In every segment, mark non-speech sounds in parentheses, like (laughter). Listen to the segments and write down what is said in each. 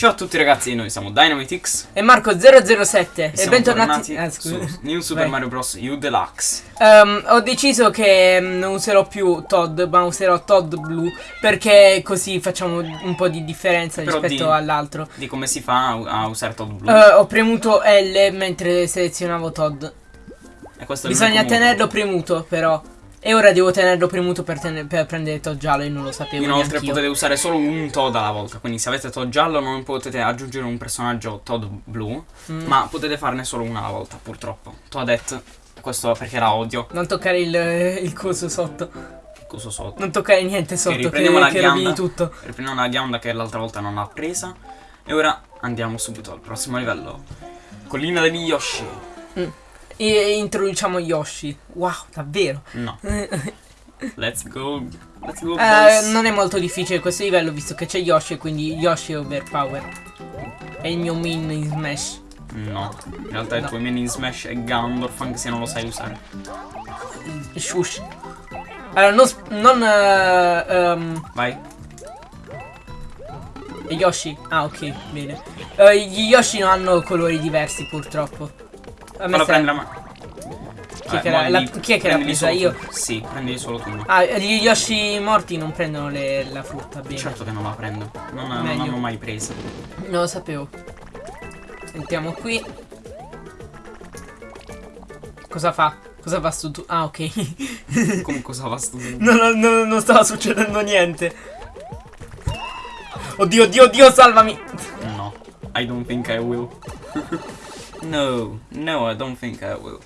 Ciao a tutti ragazzi, noi siamo DynamiteX E Marco007 e bentornati tornati ah, su New Super Vai. Mario Bros. U Deluxe. Ehm, Ho deciso che mm, non userò più Todd ma userò Todd blu Perché così facciamo un po' di differenza Però rispetto all'altro Di come si fa a, usare Todd Blue. Eh, Ho premuto L mentre selezionavo Todd e Bisogna tenerlo premuto però E ora devo tenerlo premuto per, tene- per prendere Todd giallo e non lo sapevo Inoltre potete usare solo un Todd alla volta, quindi se avete Todd giallo non potete aggiungere un personaggio Todd blu, Mm. ma potete farne solo una alla volta, purtroppo. Toadette, questo perché la odio, Non toccare il, il coso sotto cosa sotto. Non toccare niente sotto che, riprendiamo la che ghianda. tutto Riprendiamo la ghianda che l'altra volta non l'ha presa. E ora andiamo subito al prossimo livello. Collina degli Yoshi. E introduciamo Yoshi Wow davvero No. (laughs) Let's go. Let's go. Eh, non è molto difficile questo livello visto che c'è Yoshi quindi Yoshi è overpower. È il mio min in Smash. No. In realtà il No. tuo main in Smash è Gandorf anche se non lo sai usare. Shush. Allora, non. non eh, ehm, Vai. Yoshi. Ah, ok, bene. Eh, gli Yoshi non hanno colori diversi purtroppo. Fallo prendere a me. Chi è che l'ha- la- chi è che l'ha presa? Io? Sì, prendi solo tu. Ah, gli Yoshi morti non prendono le- la frutta, bene. Certo che non la prendo. Non, non l'hanno mai presa. Non lo sapevo. Entriamo qui. Cosa fa? Cosa fa stu tu? Ah, ok. (laughs) Come cosa va sto Non, non- non- non stava succedendo niente. Oddio, oddio, oddio, salvami. No. I don't think I will. (laughs) no. No, I don't think I will.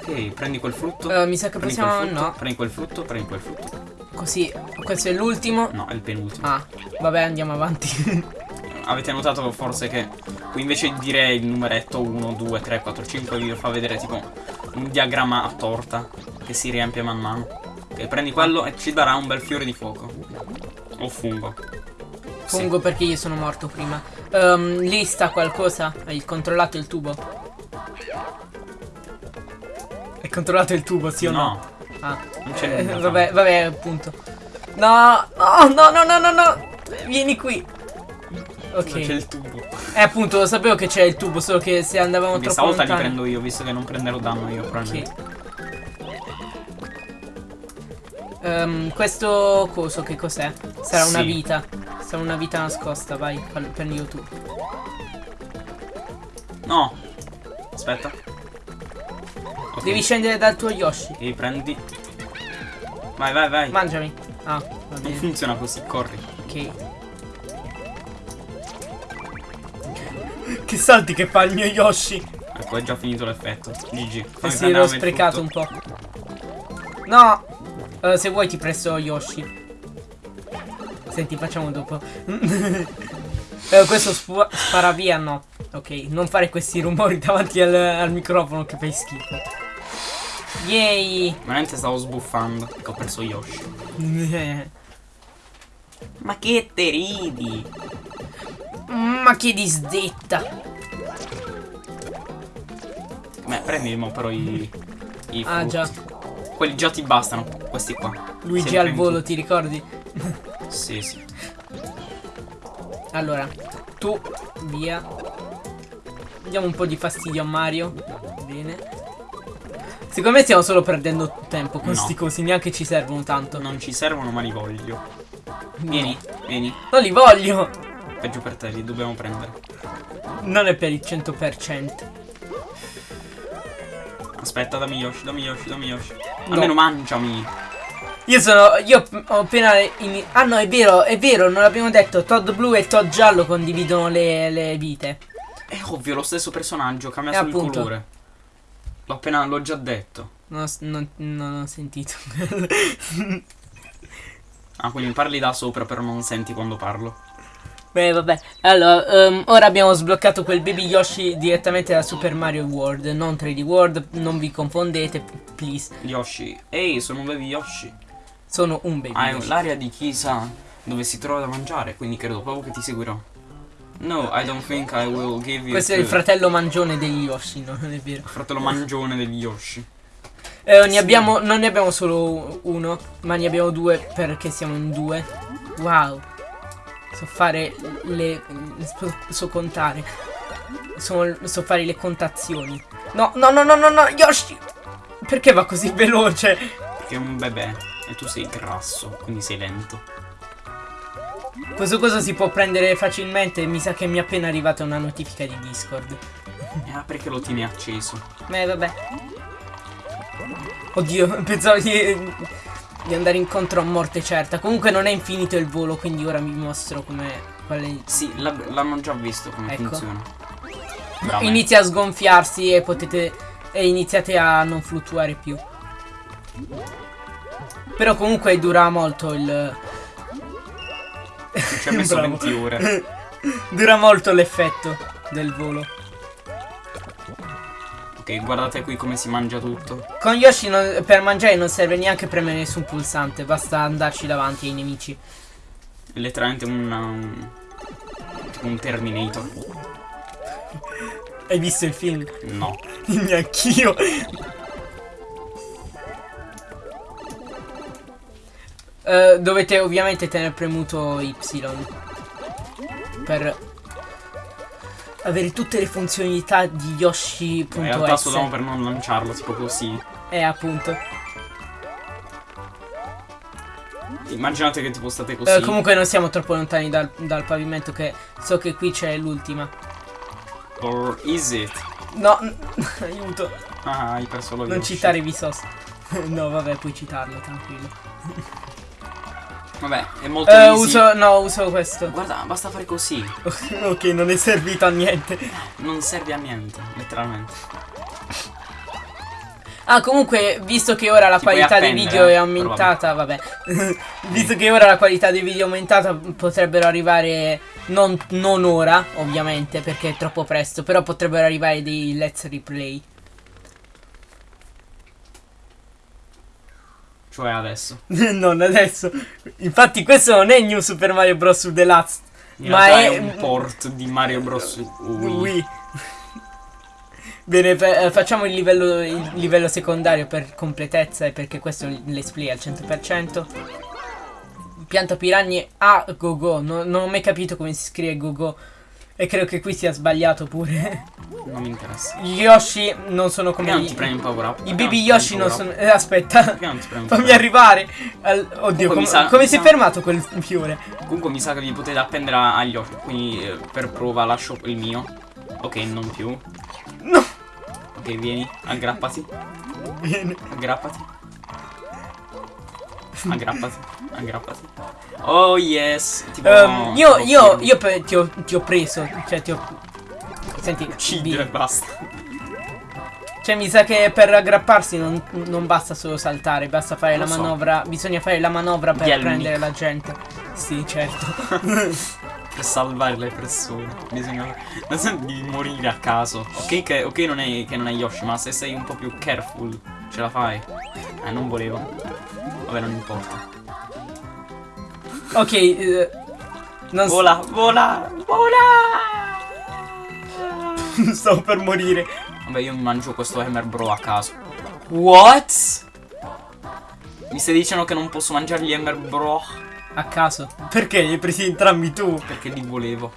Ok, prendi quel frutto. Eh, mi sa che prendi possiamo. frutto, No. Prendi quel frutto, prendi quel frutto. Così. Questo è l'ultimo. No, è il penultimo. Ah, vabbè, andiamo avanti. (laughs) Avete notato forse che qui invece di dire il numeretto 1, 2, 3, 4, 5 vi fa vedere tipo un diagramma a torta che si riempie man mano. Ok, prendi quello e ci darà un bel fiore di fuoco. O fungo. Sì. Fungo perché io sono morto prima. Ehm, lì sta qualcosa? Hai controllato il tubo? Hai controllato il tubo, sì o no? No, Ah. non c'è Eh, vabbè, vabbè, appunto. No, no, no, no, no, no, no. Vieni qui. Non c'è Ok. il tubo. Eh, appunto, lo sapevo che c'è il tubo, solo che se andavamo Quindi troppo stavolta li lontano. prendo io, visto che non prenderò danno io, probabilmente. Ok. Ehm, questo coso che cos'è? Sarà una Sì. vita. Sarà una vita nascosta, vai, prendilo tu. No. Aspetta. Ok. Devi scendere dal tuo Yoshi. Ok, prendi. Vai, vai, vai. Mangiami. Ah, va non bene. funziona così, corri. Ok. Che salti che fa il mio Yoshi? Ecco, è già finito l'effetto. GG. Eh sì, l'ho sprecato un po'. No! Eh, se vuoi ti presto Yoshi. Senti, facciamo dopo. (laughs) Eh, questo spara via, no. Ok, non fare questi rumori davanti al, al microfono che fai schifo. Yay! Veramente stavo sbuffando. Che ho perso Yoshi. (laughs) Ma che te ridi? Ma che disdetta! Beh, prendi mo però i. i Ah, già. Quelli già ti bastano. Questi qua. Luigi al volo, ti ricordi? Sì, sì. Allora, tu via. Diamo un po' di fastidio a Mario. Bene. Secondo me stiamo solo perdendo tempo con No. questi cosi, neanche ci servono tanto. Non ci servono, ma li voglio. No. Vieni, vieni. Non li voglio! Peggio per te, li dobbiamo prendere. Non è per il 100%. Aspetta, dammi Yoshi, dammi Yoshi, dammi Yoshi. No. Almeno mangiami. Io sono. Io ho appena. ini- ah no, è vero, è vero, non l'abbiamo detto. Todd blu e Todd giallo condividono le, le vite. È ovvio, lo stesso personaggio, cambia Eh, solo il appunto. colore. L'ho appena, l'ho già detto. Non non- non ho sentito. Ah, quindi parli da sopra, però non senti quando parlo. Beh, vabbè. Allora, ehm, ora abbiamo sbloccato quel Baby Yoshi direttamente da Super Mario World, non 3D World, non vi confondete, please. Yoshi. Ehi, sono un baby Yoshi. Sono un Baby Hai Yoshi. l'area di chissà dove si trova da mangiare, quindi credo proprio che ti seguirò. No, I don't think I will give you Questo è il fratello mangione degli Yoshi, no? (laughs) Non è vero. fratello mangione degli Yoshi. Eh, ne abbiamo, non ne abbiamo solo uno, ma ne abbiamo due perché siamo in due. Wow. So fare le... so, so contare. So, so fare le contazioni. No, no, no, no, no, no, Yoshi! Perché va così veloce? Perché è un bebè e tu sei grasso, quindi sei lento. Questo cosa si può prendere facilmente. Mi sa che mi è appena arrivata una notifica di Discord. Eh, perché lo tieni acceso? Eh, vabbè. Oddio, (laughs) pensavo di, di andare incontro a morte certa. Comunque non è infinito il volo, quindi ora vi mostro come... Quale... Sì, l'hanno già visto come Ecco. funziona. Bravo. inizia a sgonfiarsi e potete... E iniziate a non fluttuare più. Però comunque dura molto il... Ci ha messo (laughs) Bravo. 20 ore. (laughs) Dura molto l'effetto del volo. Ok, guardate qui come si mangia tutto. Con Yoshi non- per mangiare non serve neanche premere nessun pulsante, basta andarci davanti ai nemici. È letteralmente un, un, tipo un Terminator. Hai visto il film? No. (laughs) Neanch'io. Eh, dovete ovviamente tenere premuto Y per avere tutte le funzionalità di In realtà Yoshi.s. solo per non lanciarlo, tipo così. Eh, appunto. Immaginate che tipo state così. Eh, comunque non siamo troppo lontani dal, dal pavimento che so che qui c'è l'ultima. Or is it? No, (laughs) aiuto. Ah, hai perso lo Non Yoshi. citare Vsauce. (laughs) no, vabbè, puoi citarlo, tranquillo. Vabbè, è molto Eh, easy. uso, no, uso questo. Guarda, basta fare così. (laughs) ok, non è servito a niente. Non serve a niente, letteralmente. Ah, comunque, visto che ora la Ti qualità dei video è eh, aumentata, vabbè. (laughs) visto che ora la qualità dei video è aumentata, potrebbero arrivare. Non, non ora, ovviamente, perché è troppo presto. Però potrebbero arrivare dei let's replay. Cioè adesso. (laughs) non adesso. Infatti, questo non è New Super Mario Bros. Deluxe. In Ma è- è un port di Mario Bros. Wii. Wii. Bene, eh, facciamo il livello, il livello secondario per completezza e perché questo è il let's play al 100%. Pianta piranha a go go. No- non ho mai capito come si scrive go go. E credo che qui sia sbagliato pure. Non mi interessa. Gli Yoshi non sono come Perché non ti premi un power up? I baby Yoshi non sono. eh, aspetta. Perché non ti premi Fammi arrivare. al- Oddio, com- sa- come si è fermato quel fiore? Comunque mi sa che vi potete appendere agli occhi. Quindi eh, per prova lascio il mio. Ok, non più. No. Ok, vieni, aggrappati. Bene. Aggrappati. Aggrappati. Aggrappati. Oh yes. Tipo, Ehm, io, tipo io, io pe- ti, ho, ti ho preso, cioè ti ho... Senti, Uccidere e basta. Cioè mi sa che per aggrapparsi non, non basta solo saltare, basta fare Lo la so. manovra, bisogna fare la manovra per Yelmic. prendere la gente. Sì, certo. (laughs) Per salvare le persone. Bisogna. Non senti di morire a caso. Ok, che, ok non è, che non è Yoshi, ma se sei un po' più careful, ce la fai. Eh, non volevo. Vabbè, non importa. ok, eh, non Vola, vola, vola! (laughs) sto per morire. Vabbè, io mi mangio questo Hammer Bro a caso. What? Mi stai dicendo che non posso mangiare gli Hammer Bro? A caso. Perché li hai presi entrambi tu? Perché li volevo.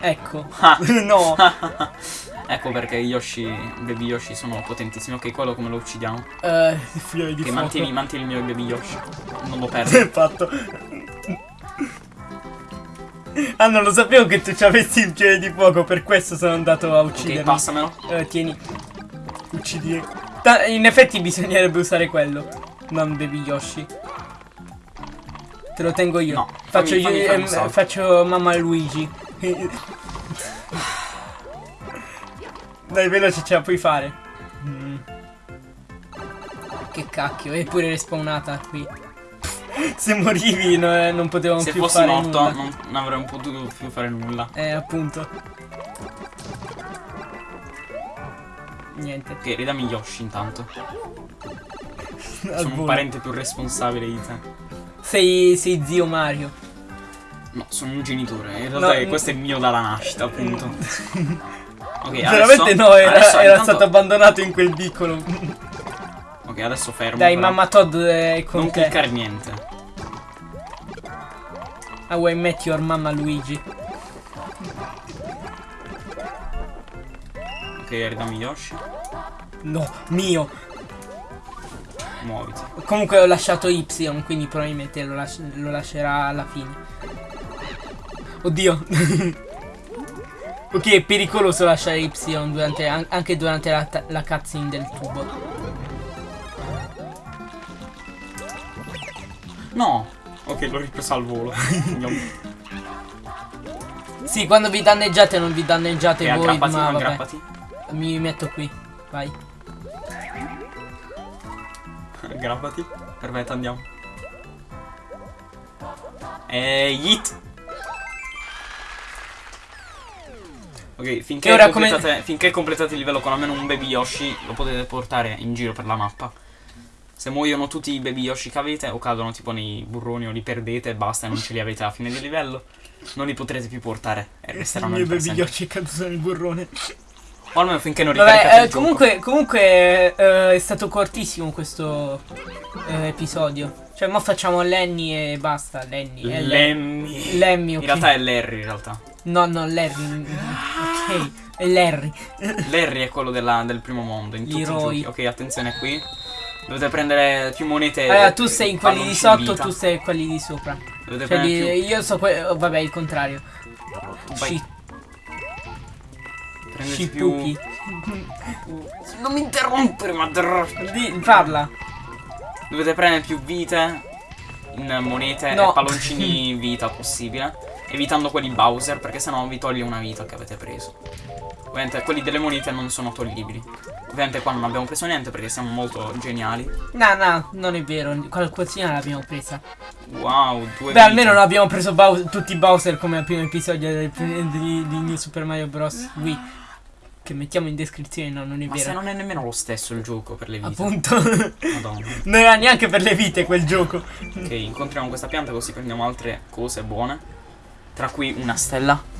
Ecco. Ah. (laughs) no. (laughs) ecco perché Yoshi, Baby Yoshi sono potentissimi. Ok, quello come lo uccidiamo? Eh, fiori di Ok, fuoco. mantieni, mantieni il mio Baby Yoshi. Non lo perdo. (laughs) Fatto. Ah, non lo sapevo che tu ci avessi il fiore di fuoco, per questo sono andato a ok, uccidermi. passamelo. Eh, tieni. Uccidi. Ta- in effetti bisognerebbe usare quello. Non Baby Yoshi. Te lo tengo io. No, faccio, fammi- fammi io- salto. faccio mamma Luigi. Dai, veloce, ce la puoi fare. Mm. Che cacchio, è pure respawnata qui. (laughs) Se morivi no- non potevamo Se più fossi fare morto nulla. non, non avrei potuto più fare nulla. Eh, appunto. Niente. Ok, ridami Yoshi intanto. Al (laughs) Sono un volo. parente più responsabile di te. Sei, sei zio Mario. No, sono un genitore. In realtà No, è- questo è mio dalla nascita, appunto. (laughs) Ok, Veramente adesso- no, era, adesso era intanto- stato abbandonato in quel vicolo. (laughs) Ok, adesso fermo. Dai, però. mamma Todd è con Non te. cliccare niente. How I Met Your Mamma Luigi. Ok, ridammi Yoshi. No, mio. Muoviti. Comunque ho lasciato Y, quindi probabilmente lo, lasci- lo lascerà alla fine. Oddio. (laughs) ok, è pericoloso lasciare Y durante, an- anche durante la, la cutscene del tubo. No! Ok, l'ho ripreso al volo. (laughs) Sì, quando vi danneggiate non vi danneggiate e voi, aggrappati, ma vabbè. aggrappati. Mi metto qui. Vai. Aggrappati. Perfetto, andiamo. E yeet. Ok, finché, ora come- completate, finché completate il livello con almeno un baby Yoshi, lo potete portare in giro per la mappa. Se muoiono tutti i baby Yoshi che avete, o cadono tipo nei burroni, o li perdete e basta, e non ce li avete alla fine del livello, non li potrete più portare. E resteranno lì per sempre. Yoshi è caduto nel burrone. O almeno finché non ricaricate Vabbè, eh, il comunque, comunque eh, è stato cortissimo questo eh, episodio. Cioè, mo facciamo Lenny e basta. Lenny. e Lemmy. Lemmy, ok. In realtà è Larry, in realtà. No, no, Larry. È Larry. Larry è quello della- del primo mondo in tutti i. Ok, attenzione qui. Dovete prendere più monete. Allora, tu sei in quelli di sotto, tu sei in quelli di sopra. Dovete Cioè, prendere più. io so que- oh, vabbè, il contrario. Vai, prendete più. Non mi interrompere, ma. Di- parla. Dovete prendere più vite in monete No. e palloncini vita possibile. Evitando quelli Bowser, perché sennò vi toglie una vita che avete preso. Ovviamente quelli delle monete non sono toglibili. Ovviamente qua non abbiamo preso niente perché siamo molto geniali. No, no, non è vero. Qualcosina l'abbiamo presa. Wow, due Beh, vite. almeno non abbiamo preso Bowser- tutti i Bowser come al primo episodio del- di, di New Super Mario Bros. Wii. Che mettiamo in descrizione, no, non è Ma se vero. non è nemmeno lo stesso il gioco per le vite. Appunto. Madonna. (laughs) non era neanche per le vite quel gioco. Ok, incontriamo questa pianta così prendiamo altre cose buone. Tra cui una stella.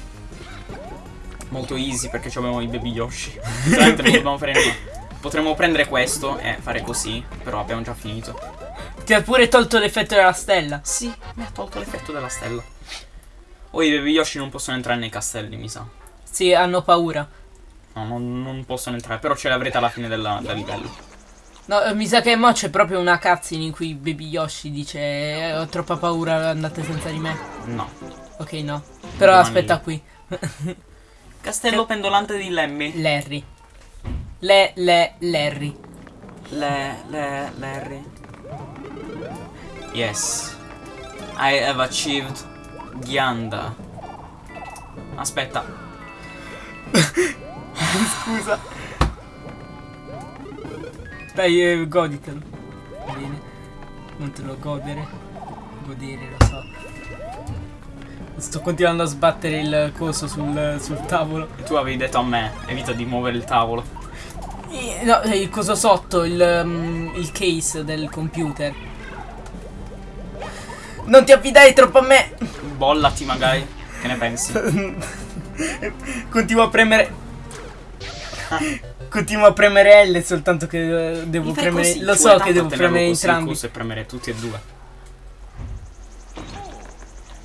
Molto easy perché ci abbiamo i baby Yoshi. (laughs) Veramente non dobbiamo fare nulla. Potremmo prendere questo e fare così, però abbiamo già finito. Ti ha pure tolto l'effetto della stella. Sì, mi ha tolto l'effetto della stella. O i baby Yoshi non possono entrare nei castelli, mi sa. Sì, hanno paura. No, non, non possono entrare, però ce l'avrete alla fine della- del livello. No, eh, mi sa che mo c'è proprio una cutscene in cui Baby Yoshi dice "Eh, ho troppa paura, andate senza di me. No. Ok, no. Però Domani. aspetta qui. (laughs) Castello pendolante di Lemmy. Larry. Le, le, Larry. Le, le, Larry. Yes. I have achieved Ghianda. Aspetta. (laughs) Scusa. Dai, eh, goditelo. Bene. Non te lo godere. Godere, lo so. Sto continuando a sbattere il coso sul, sul tavolo. Tu avevi detto a me, evita di muovere il tavolo. Eh, No, eh, il coso sotto, il, mm, il case del computer. Non ti affidare troppo a me. Bollati magari. Che ne pensi? (laughs) Continuo a premere. (laughs) Continuo a premere L soltanto che eh, devo premere. così, Lo so che devo premere entrambi. coso E premere tutti e due.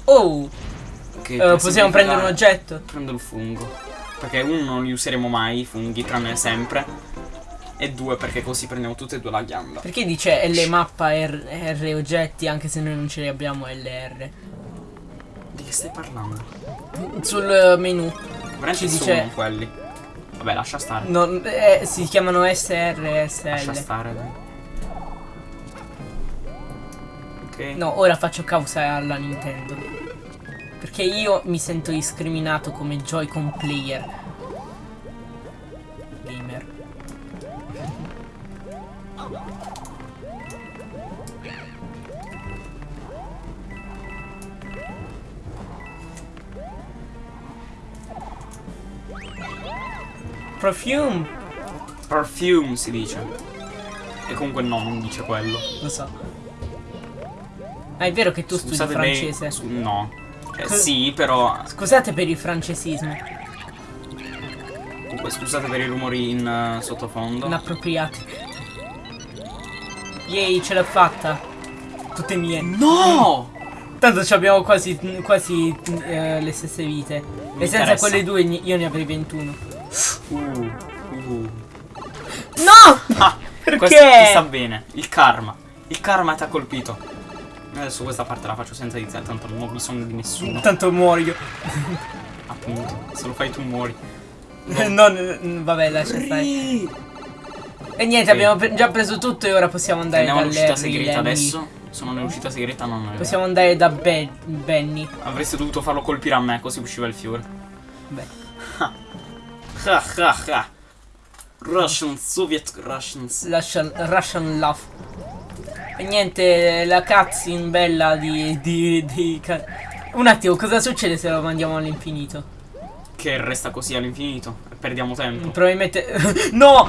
Oh, eh, per possiamo prendere un oggetto. Prendo il fungo. Perché uno non li useremo mai, i funghi, tranne sempre. E due perché così prendiamo tutte e due la ghianda. Perché dice L mappa R, R oggetti anche se noi non ce li abbiamo LR? Di che stai parlando? Sul eh, menu. Veramente Ci sono dice- quelli. Vabbè, lascia stare. non- eh, si chiamano SR e Lascia SL. stare, dai. Ok. No, ora faccio causa alla Nintendo. Perché io mi sento discriminato come Joy-Con player. Perfume, Perfume si dice. E comunque no, non dice quello. lo so. Ah, è vero che tu studi Scusate me- francese. su- no. Co- sì, però. Scusate per il francesismo. Comunque, scusate per i rumori in eh, sottofondo. Inappropriati. Yay, ce l'ho fatta. Tutte mie. No! Tanto ci abbiamo quasi, quasi eh, le stesse vite. Mi e senza interessa. quelle due io ne avrei 21. No! Ah, Perché? questo ti sta bene. Il karma. Il karma ti ha colpito. Adesso questa parte la faccio senza iniziare, tanto non ho bisogno di nessuno. Tanto muoio. (laughs) Appunto. Se lo fai tu muori. non, vabbè, lascia stare. E niente, Ok. abbiamo già preso tutto e ora possiamo andare Andiamo all'uscita segreta adesso. Sono nell'uscita segreta, non è Possiamo andare da Be- Benny. Avreste dovuto farlo colpire a me, così usciva il fiore. Beh. Ha ha ha. Russian, Soviet Russians. Russian, Russian Love. E niente, la cutscene bella di, di, di Un attimo, cosa succede se lo mandiamo all'infinito? Che resta così all'infinito. E perdiamo tempo. Probabilmente... (laughs) no!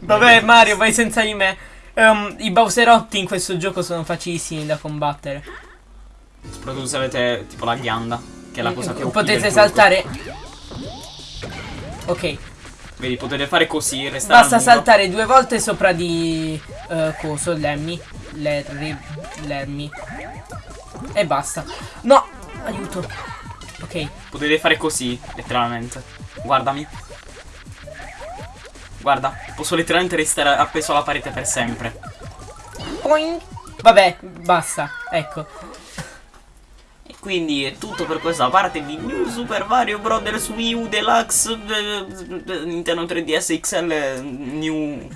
Vabbè Mario, vai senza di me. Ehm, I Bowserotti in questo gioco sono facilissimi da combattere. Soprattutto se avete tipo la ghianda. Che è la cosa che uccide Potete saltare. Ok. Vedi, potete fare così, restare basta saltare due volte sopra di eh, coso, Lemmy. Larry, Lemmy. E basta. No, aiuto. Ok, Potete fare così, letteralmente. Guardami. Guarda, posso letteralmente restare appeso alla parete per sempre. Boing. Vabbè, basta. Ecco. Quindi è tutto per questa parte di New Super Mario Bros. Wii U Deluxe eh, eh, Nintendo 3DS XL eh, New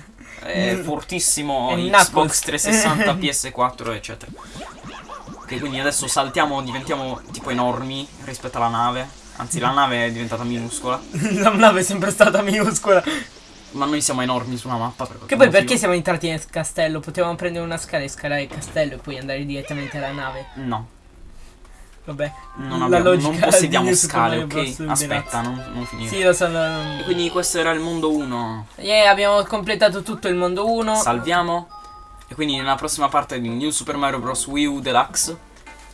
eh, fortissimo Xbox Knuckles. 360 (laughs) PS4 eccetera Ok quindi adesso saltiamo diventiamo tipo enormi rispetto alla nave Anzi la nave è diventata minuscola (laughs) La nave è sempre stata minuscola. Ma noi siamo enormi sulla mappa per Che poi perché siamo entrati nel castello? Potevamo prendere una scala e scalare il castello e poi andare direttamente alla nave. No Vabbè. non, abbiamo, non possediamo scale ok Aspetta non, non finire Sì, lo so. no, E quindi questo era il mondo 1 Yeah, abbiamo completato tutto il mondo 1. Salviamo. E quindi nella prossima parte di New Super Mario Bros. Wii U Deluxe,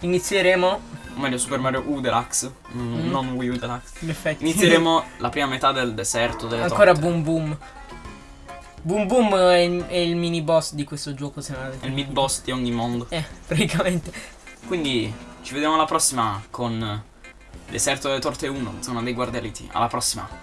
Inizieremo. o meglio Super Mario U Deluxe, mm, Mm. non Wii U Deluxe, In effetti. inizieremo la prima metà del deserto delle Ancora torte. Boom Boom. Boom Boom è il, è il mini boss di questo gioco, se non avete È il mid boss di ogni mondo. Eh, praticamente. Quindi ci vediamo alla prossima con Deserto delle Torte 1, zona dei guardialiti. Alla prossima.